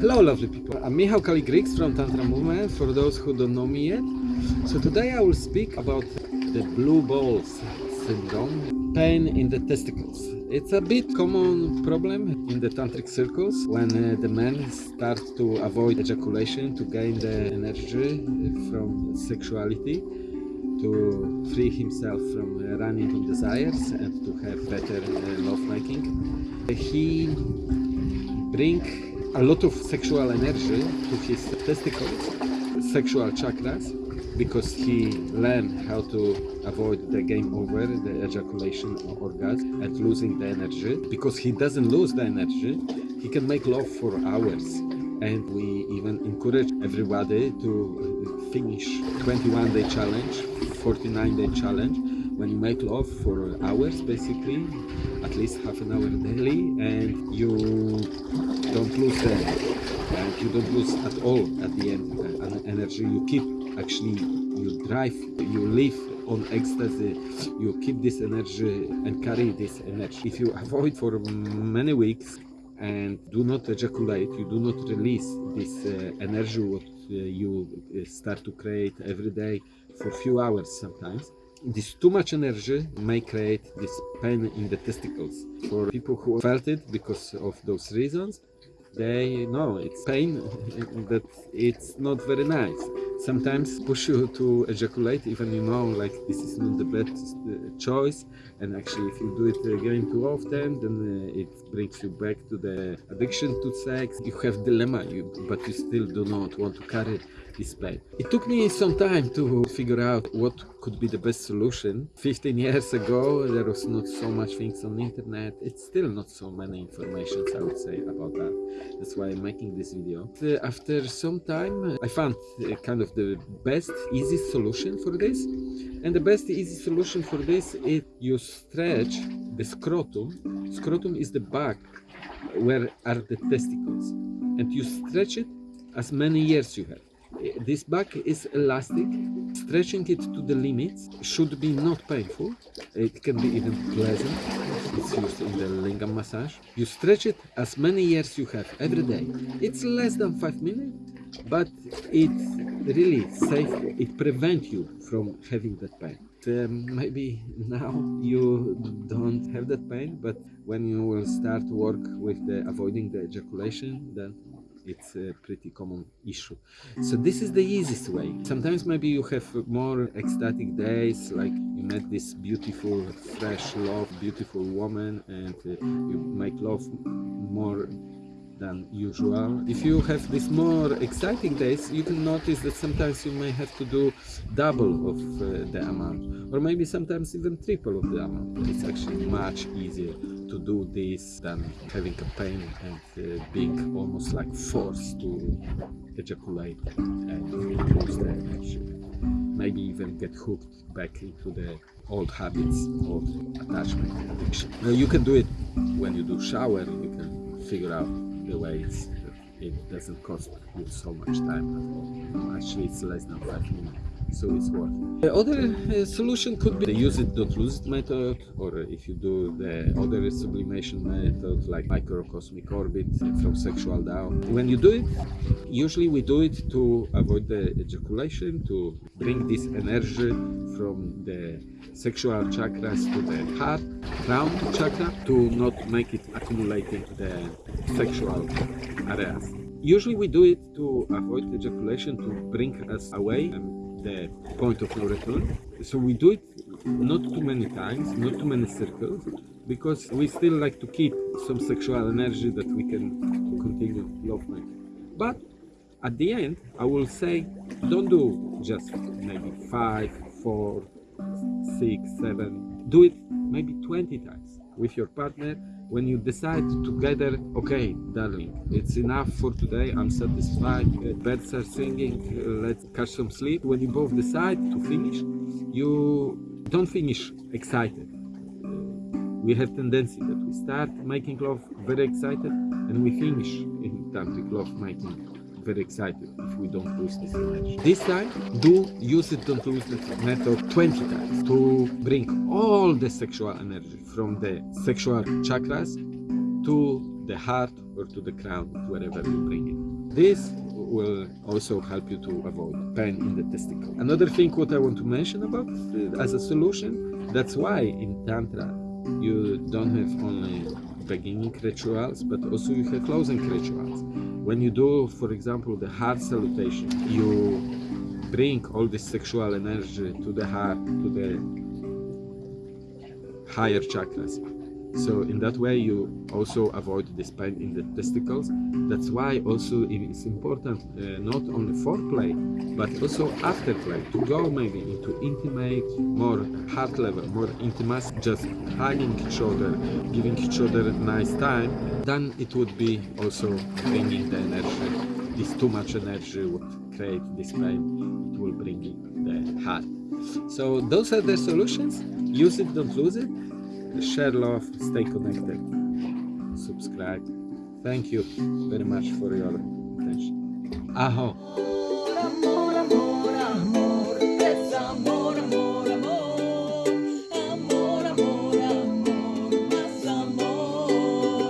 Hello lovely people, I'm Michał Kaligrix from Tantra Movement for those who don't know me yet. So today I will speak about the blue balls syndrome, pain in the testicles. It's a bit common problem in the tantric circles when uh, the men start to avoid ejaculation to gain the energy from sexuality to free himself from uh, running on desires and to have better uh, love making. He bring a lot of sexual energy to his testicles, sexual chakras, because he learned how to avoid the game over, the ejaculation orgasm and losing the energy. Because he doesn't lose the energy, he can make love for hours. And we even encourage everybody to finish 21 day challenge, 49 day challenge, when you make love for hours basically, at least half an hour daily, and you lose the and you don't lose at all at the end uh, energy. You keep actually you drive you live on ecstasy. You keep this energy and carry this energy. If you avoid for many weeks and do not ejaculate you do not release this uh, energy what uh, you uh, start to create every day for few hours sometimes. This too much energy may create this pain in the testicles. For people who felt it because of those reasons they know it's pain that it's not very nice sometimes push you to ejaculate even you know like this is not the best uh, choice. And actually if you do it again too often then uh, it brings you back to the addiction to sex. You have dilemma you but you still do not want to carry this pain. It took me some time to figure out what could be the best solution. 15 years ago there was not so much things on the internet. It's still not so many informations i would say about that. That's why i'm making this video. After some time i found a kind of the best easy solution for this. And the best easy solution for this is you stretch the scrotum. Scrotum is the back where are the testicles. And you stretch it as many years you have. This back is elastic. Stretching it to the limits should be not painful. It can be even pleasant. It's used in the lingam massage. You stretch it as many years you have every day. It's less than five minutes but it really safe it prevents you from having that pain. Um, maybe now you don't have that pain but when you will start work with the avoiding the ejaculation then it's a pretty common issue. So this is the easiest way. Sometimes maybe you have more ecstatic days like you met this beautiful fresh love beautiful woman and uh, you make love more than usual. If you have these more exciting days, you can notice that sometimes you may have to do double of uh, the amount, or maybe sometimes even triple of the amount. It's actually much easier to do this than having a pain and uh, being almost like forced to ejaculate and lose the energy. Maybe even get hooked back into the old habits of attachment addiction. Now you can do it when you do shower, you can figure out the way it doesn't cost you so much time Actually, it's less than five minutes, so it's worth it. The other uh, solution could be the use it, don't lose it method, or if you do the other sublimation method like microcosmic orbit from sexual down. When you do it, usually we do it to avoid the ejaculation, to bring this energy from the sexual chakras to the heart, crown chakra, to not make it accumulating the sexual areas. Usually we do it to avoid ejaculation, to bring us away from the point of no return. So we do it not too many times, not too many circles, because we still like to keep some sexual energy that we can continue lovemaking. But at the end, I will say, don't do just maybe five, four, six, seven. Do it maybe 20 times with your partner when you decide together okay darling it's enough for today. I'm satisfied. Uh, birds are singing. Uh, let's catch some sleep. When you both decide to finish you don't finish excited. Uh, we have tendency that we start making love very excited and we finish in tantric love making very excited if we don't lose this energy. This time, do use it, don't lose it method 20 times to bring all the sexual energy from the sexual chakras to the heart or to the crown, wherever you bring it. This will also help you to avoid pain in the testicle. Another thing what I want to mention about as a solution, that's why in Tantra you don't have only beginning rituals, but also you have closing rituals. When you do, for example, the heart salutation, you bring all this sexual energy to the heart, to the higher chakras. So in that way you also avoid this pain in the testicles. That's why also it is important uh, not only foreplay but also after play to go maybe into intimate, more heart level, more intimacy, just hugging each other, giving each other a nice time. Then it would be also bringing the energy. This too much energy would create this pain. It will bring the heart. So those are the solutions. Use it, don't lose it share love, stay connected, subscribe. Thank you very much for your attention. Aho.